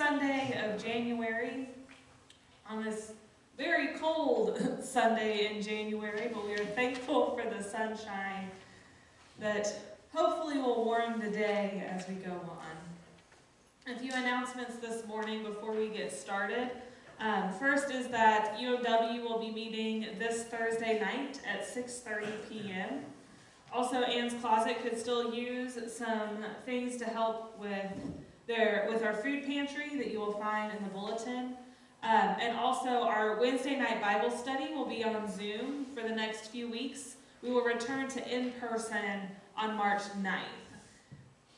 Sunday of January, on this very cold Sunday in January, but we are thankful for the sunshine that hopefully will warm the day as we go on. A few announcements this morning before we get started. Um, first is that UMW will be meeting this Thursday night at 6.30 p.m. Also, Ann's Closet could still use some things to help with their with our food pantry that you will find in the bulletin. Um, and also, our Wednesday night Bible study will be on Zoom for the next few weeks. We will return to in-person on March 9th.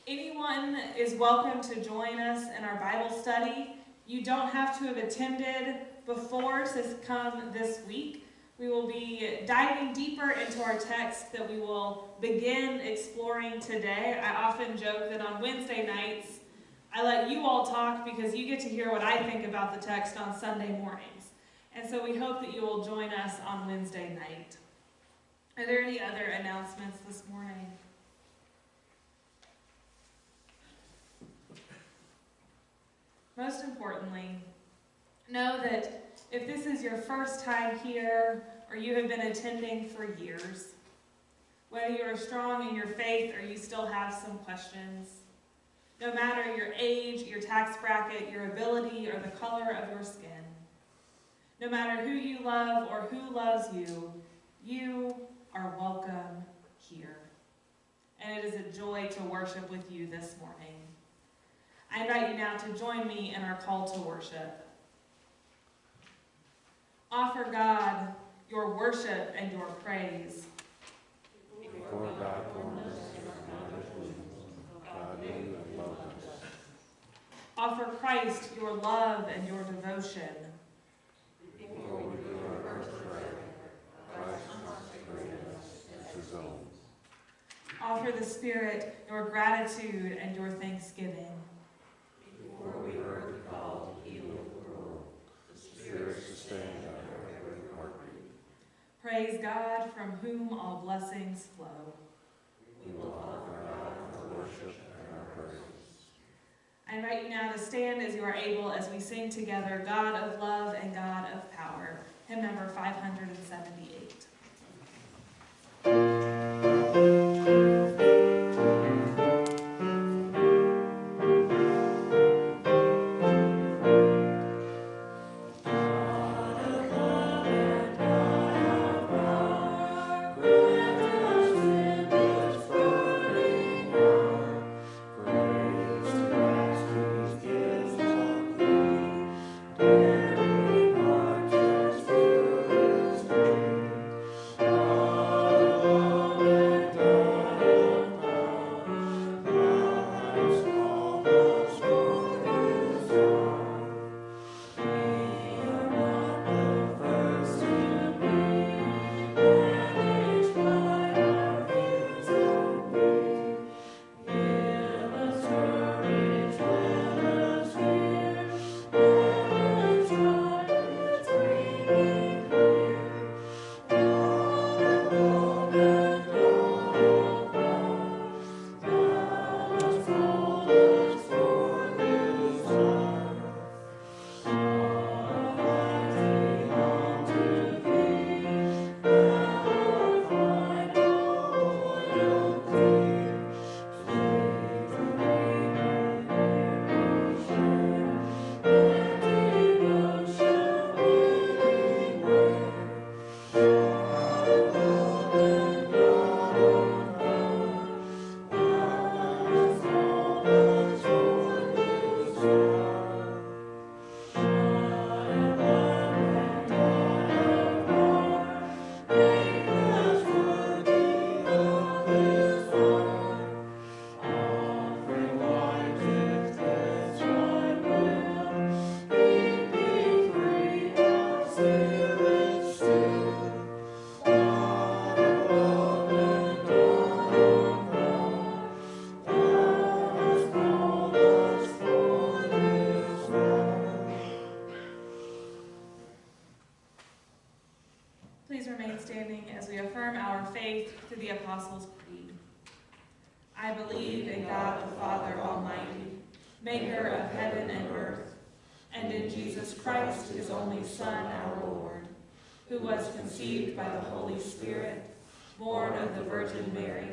Anyone is welcome to join us in our Bible study. You don't have to have attended before to come this week. We will be diving deeper into our text that we will begin exploring today. I often joke that on Wednesday nights, I let you all talk because you get to hear what I think about the text on Sunday mornings. And so we hope that you will join us on Wednesday night. Are there any other announcements this morning? Most importantly, know that if this is your first time here or you have been attending for years, whether you are strong in your faith or you still have some questions, no matter your age, your tax bracket, your ability, or the color of your skin, no matter who you love or who loves you, you are welcome here. And it is a joy to worship with you this morning. I invite you now to join me in our call to worship. Offer God your worship and your praise. Before God formed us in our mother's womb, God knew and loved us. Offer Christ your love and your devotion. Before we knew our birthright, Christ consecrated us as his own. Offer the Spirit your gratitude and your thanksgiving. Before we heard the call to heal the world, the Spirit sustained our every heartbeat. Praise God from whom all blessings flow. We will offer God our worship and our praise. I invite you now to stand as you are able as we sing together God of love and God of power. Hymn number 578. Maker of heaven and earth, and in Jesus Christ, his only Son, our Lord, who was conceived by the Holy Spirit, born of the Virgin Mary,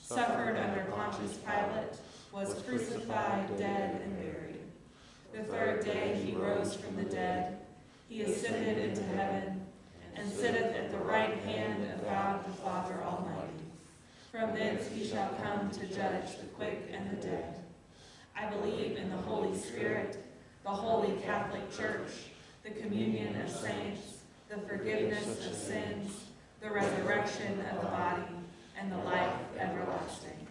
suffered under Pontius Pilate, was crucified, dead, and buried. The third day he rose from the dead. He ascended into heaven and sitteth at the right hand of God the Father Almighty. From thence he shall come to judge the quick and the dead. I believe in the Holy Spirit, the holy Catholic Church, the communion of saints, the forgiveness of sins, the resurrection of the body, and the life everlasting.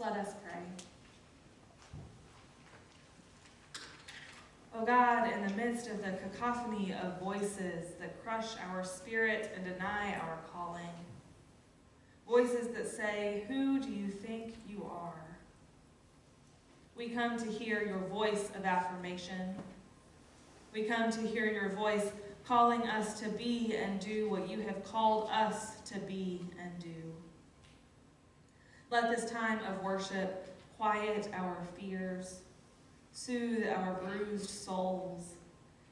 Let us pray. O God, in the midst of the cacophony of voices that crush our spirit and deny our calling, voices that say, Who do you think you are? We come to hear your voice of affirmation. We come to hear your voice calling us to be and do what you have called us to be and do. Let this time of worship quiet our fears, soothe our bruised souls,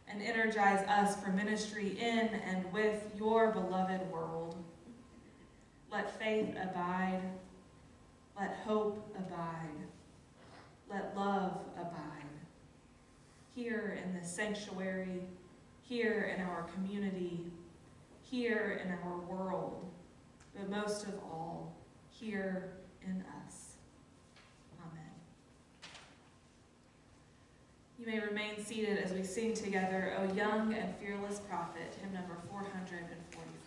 and energize us for ministry in and with your beloved world. Let faith abide, let hope abide, let love abide. Here in the sanctuary, here in our community, here in our world, but most of all, here in us. Amen. You may remain seated as we sing together, O Young and Fearless Prophet, hymn number 444.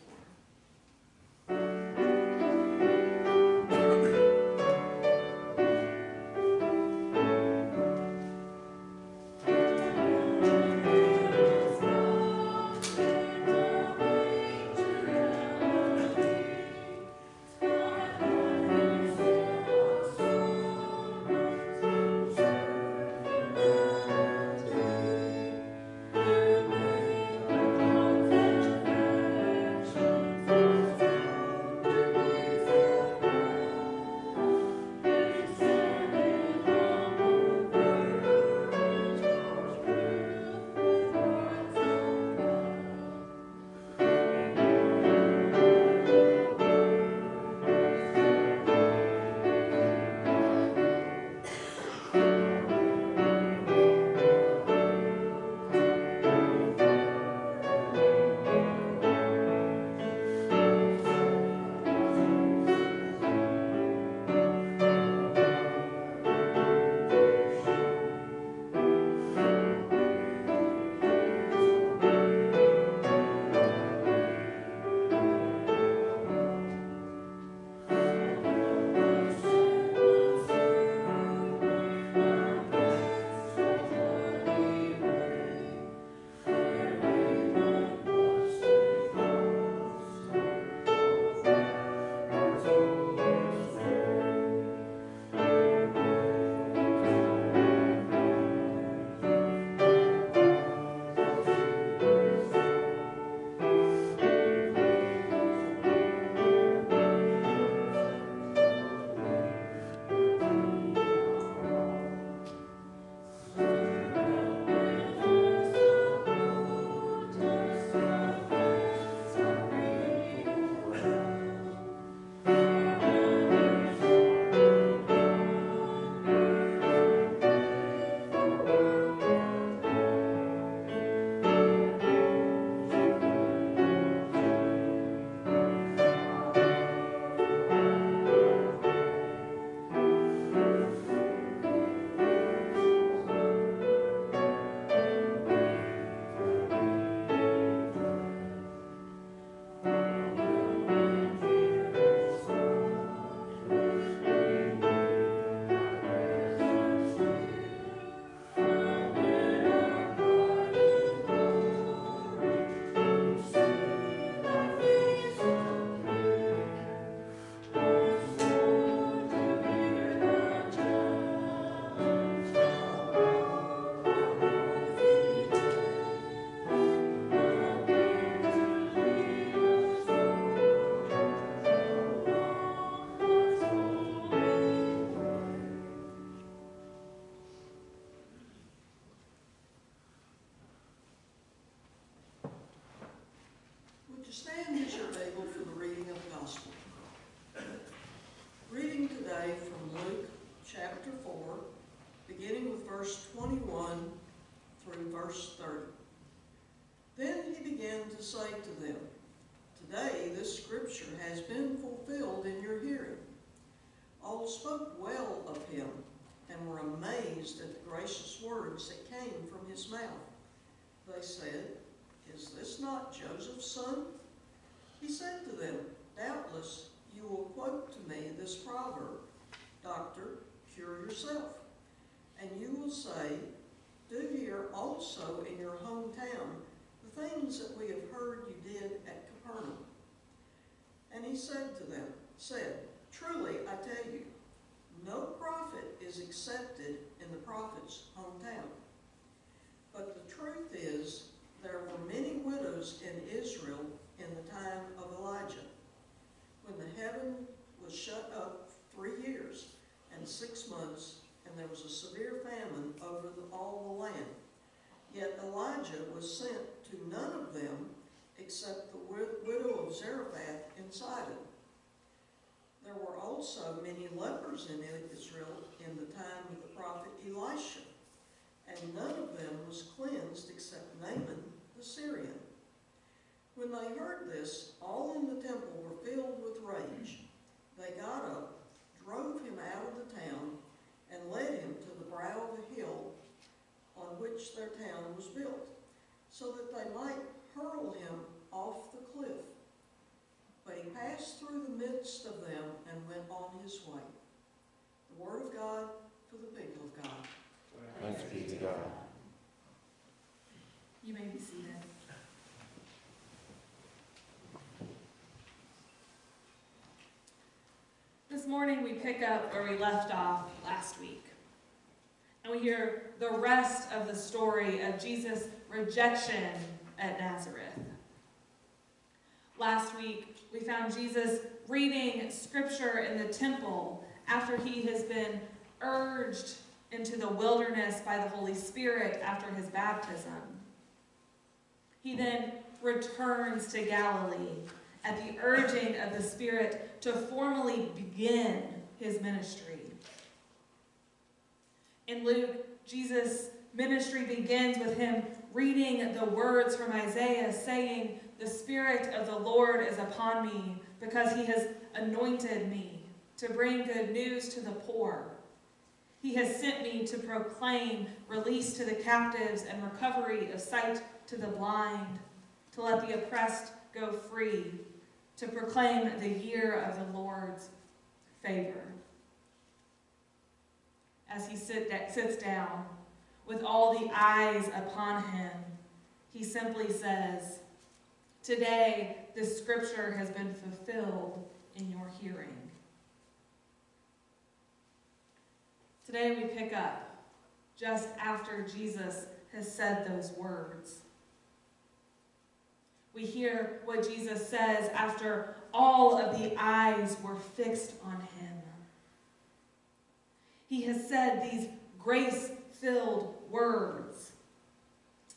Spoke well of him and were amazed at the gracious words that came from his mouth. They said, Is this not Joseph's son? He said to them, Doubtless you will quote to me this proverb, Doctor, cure yourself. And you will say, Do here also in your hometown the things that we have heard you did at Capernaum. And he said to them, said, Truly I tell you, no prophet is accepted in the prophet's hometown. But the truth is, there were many widows in Israel in the time of Elijah, when the heaven was shut up three years and six months, and there was a severe famine over the, all the land. Yet Elijah was sent to none of them except the widow of Zarephath in Sidon. There were also many lepers in Israel in the time of the prophet Elisha, and none of them was cleansed except Naaman the Syrian. When they heard this, all in the temple were filled with rage. They got up, drove him out of the town, and led him to the brow of a hill on which their town was built, so that they might hurl him off the cliff. But passed through the midst of them and went on his way. The word of God for the people of God. Thanks be to God. You may be seated. This morning we pick up where we left off last week. And we hear the rest of the story of Jesus' rejection at Nazareth. Last week we found Jesus reading scripture in the temple after he has been urged into the wilderness by the Holy Spirit after his baptism. He then returns to Galilee at the urging of the Spirit to formally begin his ministry. In Luke, Jesus' ministry begins with him reading the words from Isaiah saying, The Spirit of the Lord is upon me because he has anointed me to bring good news to the poor. He has sent me to proclaim release to the captives and recovery of sight to the blind, to let the oppressed go free, to proclaim the year of the Lord's favor. As he sit sits down, with all the eyes upon him, he simply says, Today, this scripture has been fulfilled in your hearing. Today we pick up just after Jesus has said those words. We hear what Jesus says after all of the eyes were fixed on him. He has said these grace filled words.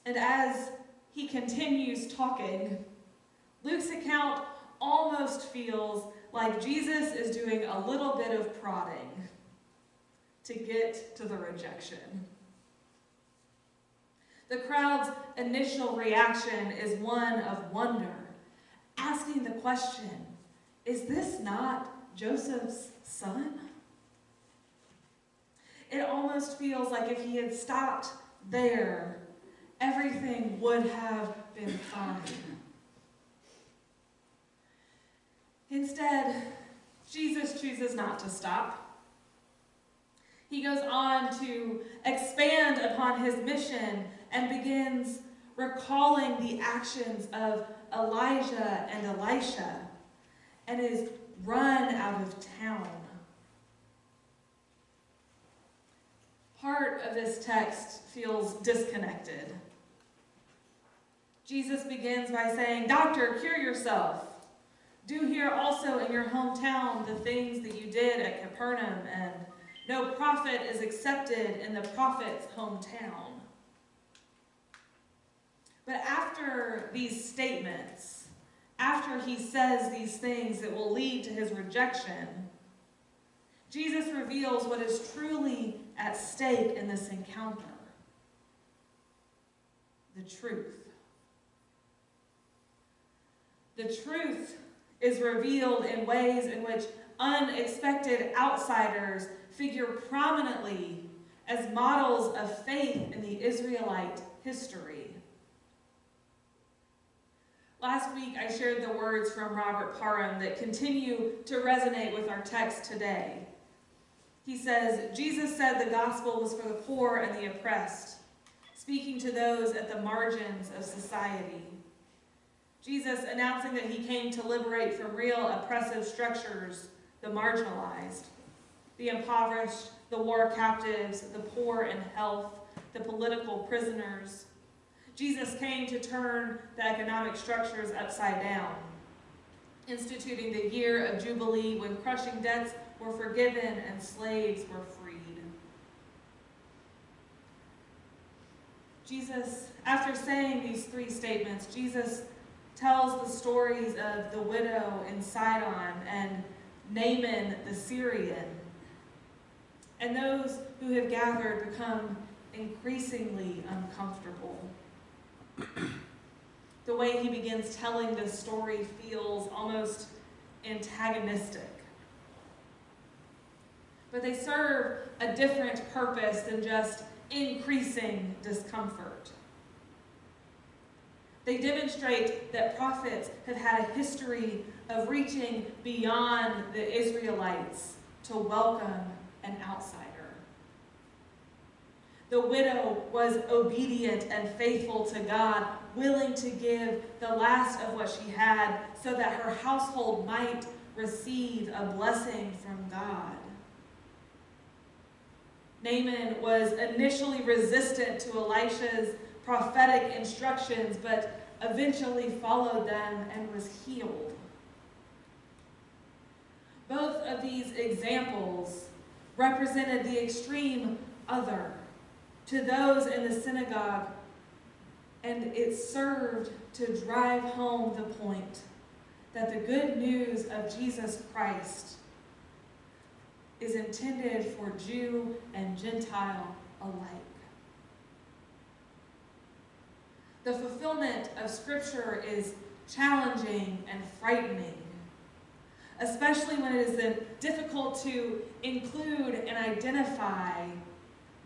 And as he continues talking, Luke's account almost feels like Jesus is doing a little bit of prodding to get to the rejection. The crowd's initial reaction is one of wonder, asking the question Is this not Joseph's son? It almost feels like if he had stopped there, everything would have been fine. Instead, Jesus chooses not to stop. He goes on to expand upon his mission and begins recalling the actions of Elijah and Elisha and is run out of town. Part of this text feels disconnected. Jesus begins by saying, Doctor, cure yourself. Do here also in your hometown the things that you did at Capernaum, and no prophet is accepted in the prophet's hometown. But after these statements, after he says these things that will lead to his rejection, Jesus reveals what is truly at stake in this encounter the truth. The truth is revealed in ways in which unexpected outsiders figure prominently as models of faith in the Israelite history. Last week, I shared the words from Robert Parham that continue to resonate with our text today. He says, Jesus said the gospel was for the poor and the oppressed, speaking to those at the margins of society. Jesus announcing that he came to liberate from real oppressive structures the marginalized, the impoverished, the war captives, the poor in health, the political prisoners. Jesus came to turn the economic structures upside down, instituting the year of Jubilee when crushing debts were forgiven and slaves were freed. Jesus, after saying these three statements, Jesus tells the stories of the widow in Sidon and Naaman the Syrian. And those who have gathered become increasingly uncomfortable. the way he begins telling this story feels almost antagonistic. But they serve a different purpose than just increasing discomfort. They demonstrate that prophets have had a history of reaching beyond the Israelites to welcome an outsider. The widow was obedient and faithful to God, willing to give the last of what she had so that her household might receive a blessing from God. Naaman was initially resistant to Elisha's prophetic instructions, but eventually followed them and was healed. Both of these examples represented the extreme other to those in the synagogue, and it served to drive home the point that the good news of Jesus Christ is intended for Jew and Gentile alike. The fulfillment of Scripture is challenging and frightening, especially when it is difficult to include and identify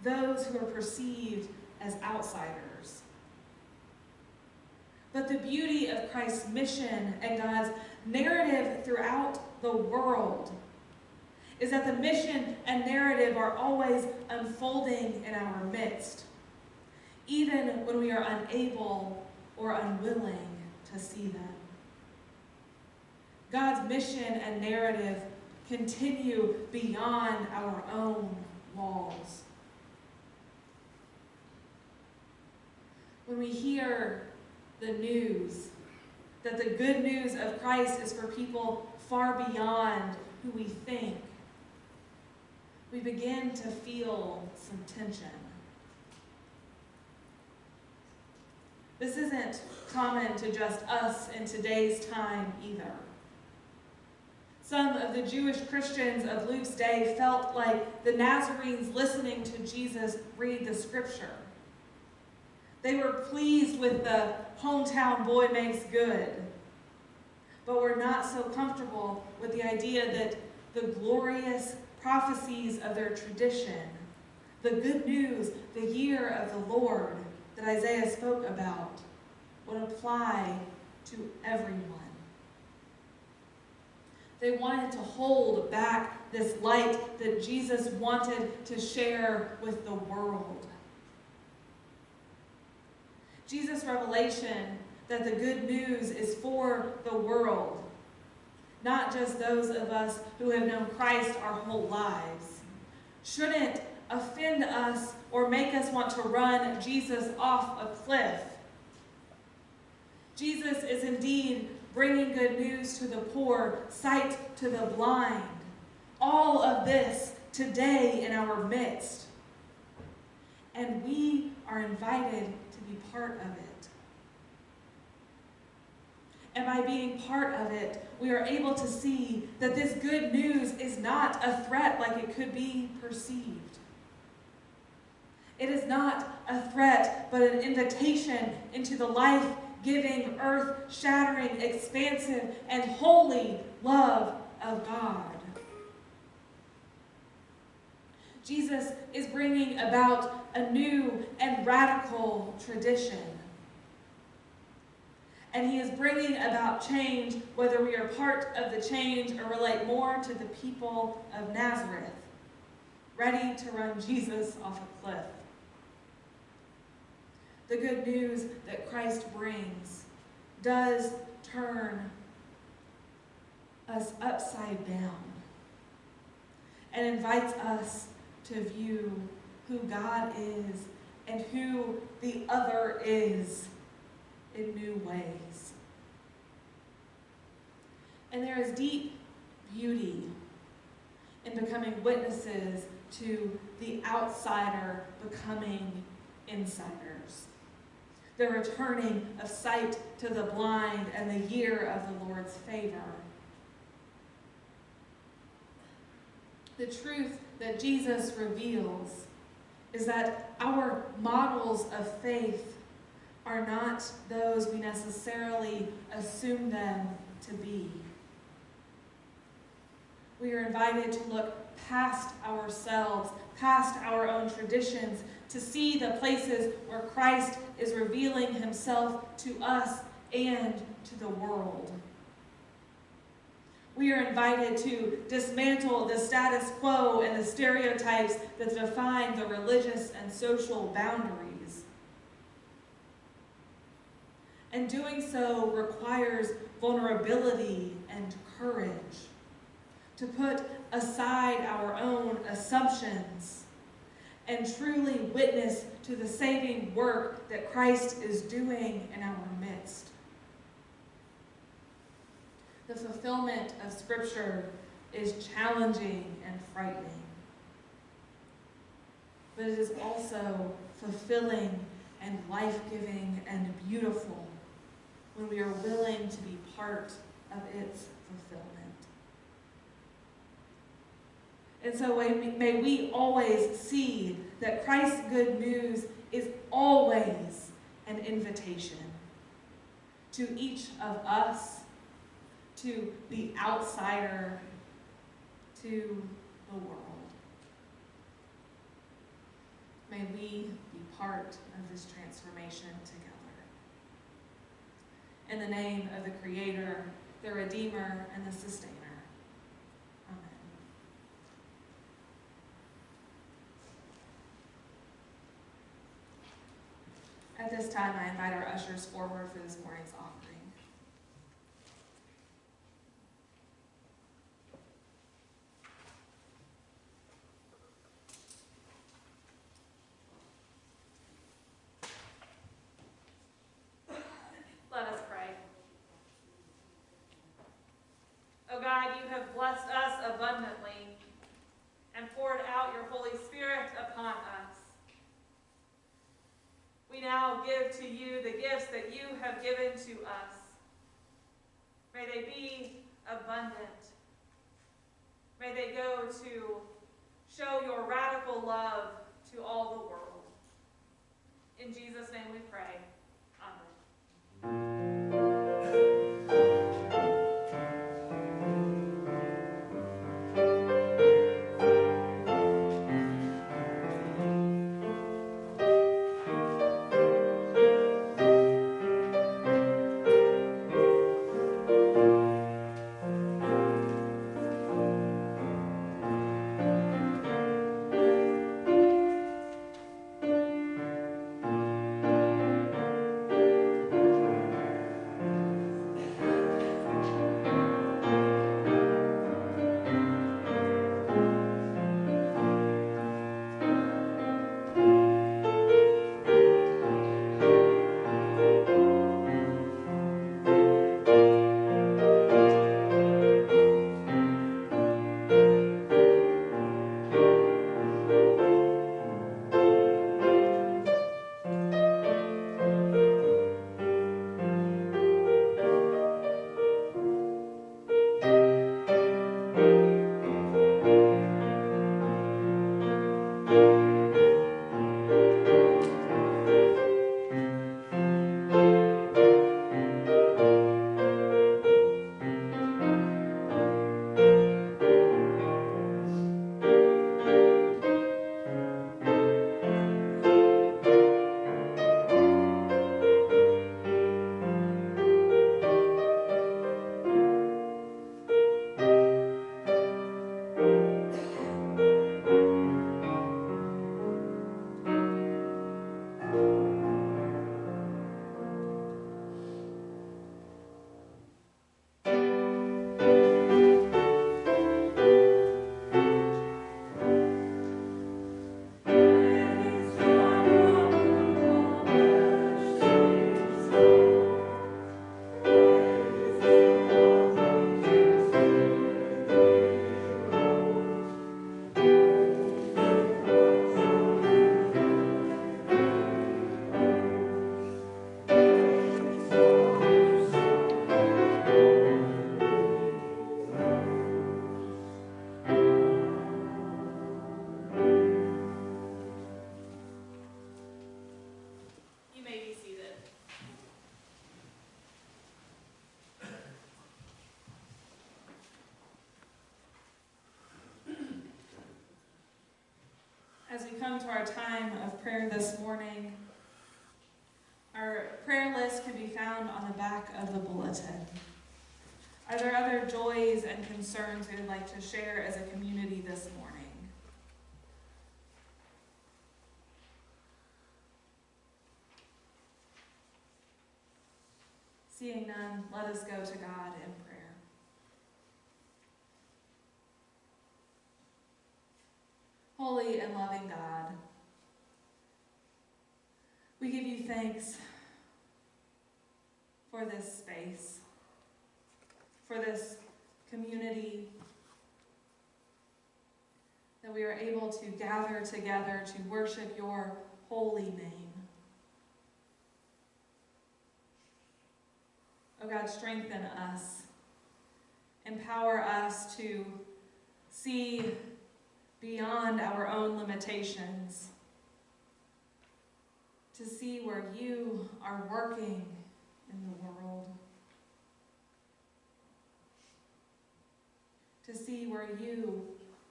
those who are perceived as outsiders. But the beauty of Christ's mission and God's narrative throughout the world is that the mission and narrative are always unfolding in our midst, even when we are unable or unwilling to see them. God's mission and narrative continue beyond our own walls. When we hear the news that the good news of Christ is for people far beyond who we think, we begin to feel some tension. This isn't common to just us in today's time either. Some of the Jewish Christians of Luke's day felt like the Nazarenes listening to Jesus read the scripture. They were pleased with the hometown boy makes good, but were not so comfortable with the idea that the glorious prophecies of their tradition, the good news, the year of the Lord that Isaiah spoke about, would apply to everyone. They wanted to hold back this light that Jesus wanted to share with the world. Jesus' revelation that the good news is for the world, not just those of us who have known Christ our whole lives, shouldn't offend us or make us want to run Jesus off a cliff. Jesus is indeed bringing good news to the poor, sight to the blind. All of this today in our midst. And we are invited to be part of it. And by being part of it, we are able to see that this good news is not a threat like it could be perceived. It is not a threat, but an invitation into the life giving, earth shattering, expansive, and holy love of God. Jesus is bringing about a new and radical tradition. And he is bringing about change, whether we are part of the change or relate more to the people of Nazareth, ready to run Jesus off a cliff. The good news that Christ brings does turn us upside down and invites us to view who God is and who the other is in new ways. And there is deep beauty in becoming witnesses to the outsider becoming insiders. The returning of sight to the blind and the year of the Lord's favor. The truth that Jesus reveals is that our models of faith are not those we necessarily assume them to be. We are invited to look past ourselves, past our own traditions, to see the places where Christ is revealing himself to us and to the world. We are invited to dismantle the status quo and the stereotypes that define the religious and social boundaries. And doing so requires vulnerability and courage to put aside our own assumptions and truly witness to the saving work that Christ is doing in our midst. The fulfillment of Scripture is challenging and frightening. But it is also fulfilling and life-giving and beautiful when we are willing to be part of its fulfillment. And so may we always see that Christ's good news is always an invitation to each of us, to the outsider, to the world. May we be part of this transformation together. In the name of the Creator, the Redeemer, and the Sustainer. Amen. At this time, I invite our ushers forward for this morning's offering. Let us pray. O God, you have blessed us abundantly and poured out your Holy Spirit upon us. We now give to you the gifts that you have given to us. May they be abundant. May they go to show your radical love to all the world. In Jesus' name we pray. Come to our time of prayer this morning, our prayer list can be found on the back of the bulletin. Are there other joys and concerns we would like to share as a community this morning? Seeing none, let us go to God in prayer. Holy and loving God, we give you thanks for this space, for this community, that we are able to gather together to worship your holy name. Oh God, strengthen us. Empower us to see beyond our own limitations, to see where you are working in the world, to see where you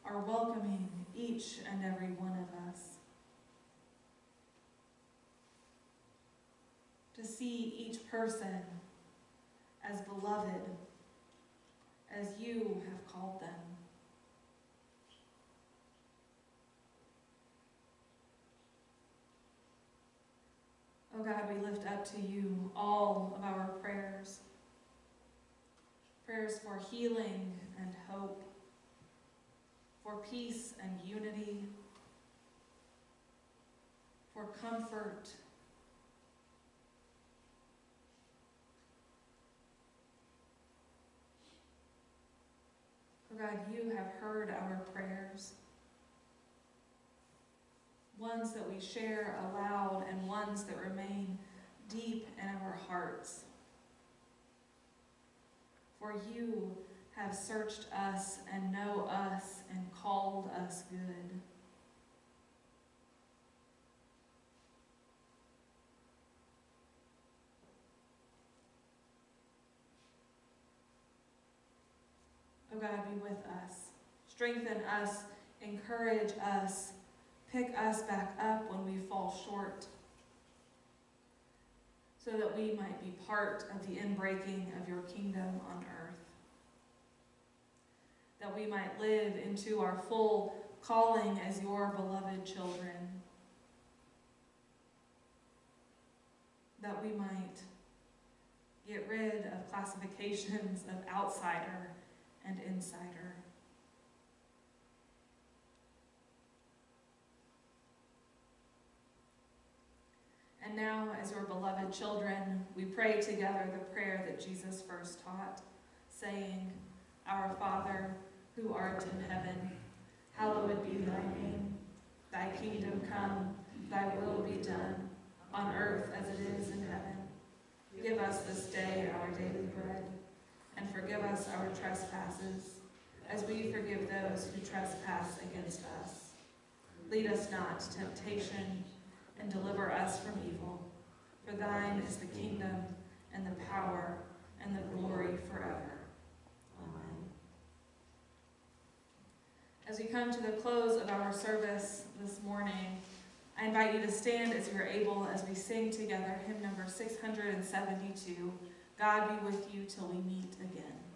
are welcoming each and every one of us, to see each person as beloved as you have called them. Oh God, we lift up to you all of our prayers. Prayers for healing and hope, for peace and unity, for comfort Oh God, you have heard our prayers. Ones that we share aloud and ones that remain deep in our hearts. For you have searched us and know us and called us good. Oh God, be with us. Strengthen us, encourage us, pick us back up when we fall short, so that we might be part of the inbreaking of your kingdom on earth. That we might live into our full calling as your beloved children. That we might get rid of classifications of outsider and insider. And now, as your beloved children, we pray together the prayer that Jesus first taught, saying, Our Father, who art in heaven, hallowed be thy name. Thy kingdom come, thy will be done, on earth as it is in heaven. Give us this day our daily bread and forgive us our trespasses, as we forgive those who trespass against us. Lead us not to temptation, and deliver us from evil. For thine is the kingdom, and the power, and the glory forever. Amen. As we come to the close of our service this morning, I invite you to stand as you are able as we sing together hymn number 672, God be with you till we meet again.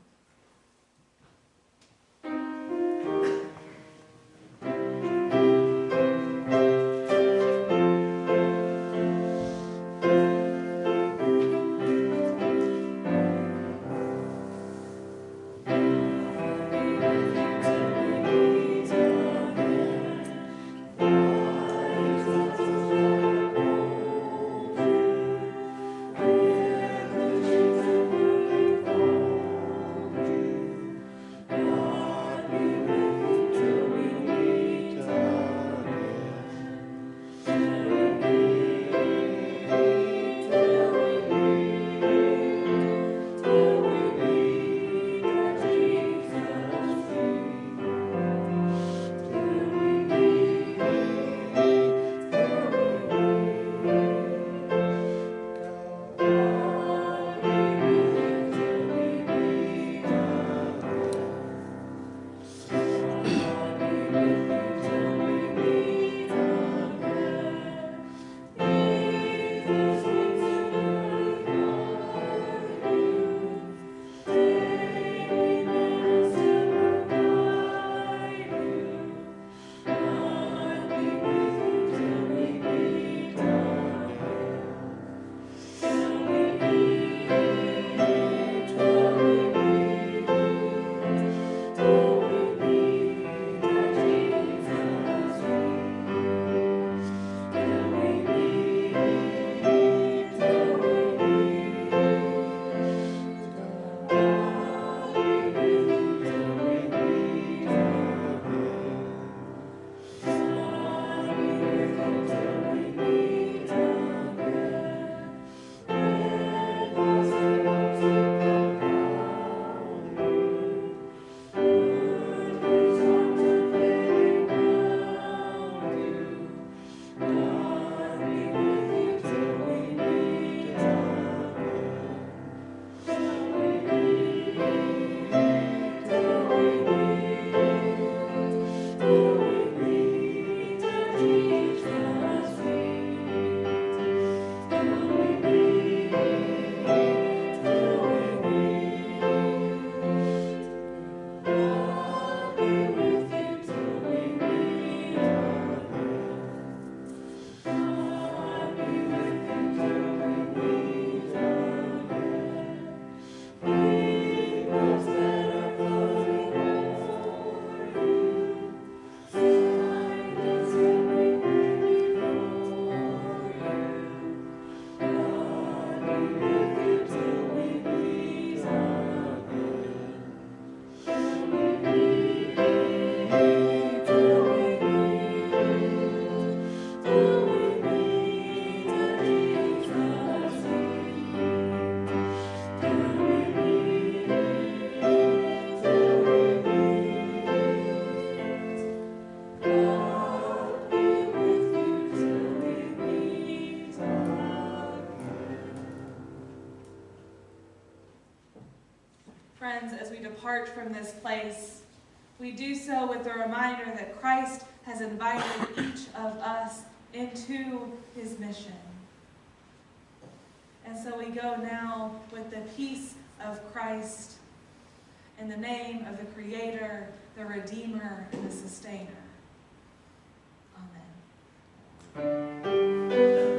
Friends, as we depart from this place, we do so with the reminder that Christ has invited each of us into his mission. And so we go now with the peace of Christ in the name of the Creator, the Redeemer, and the Sustainer. Amen.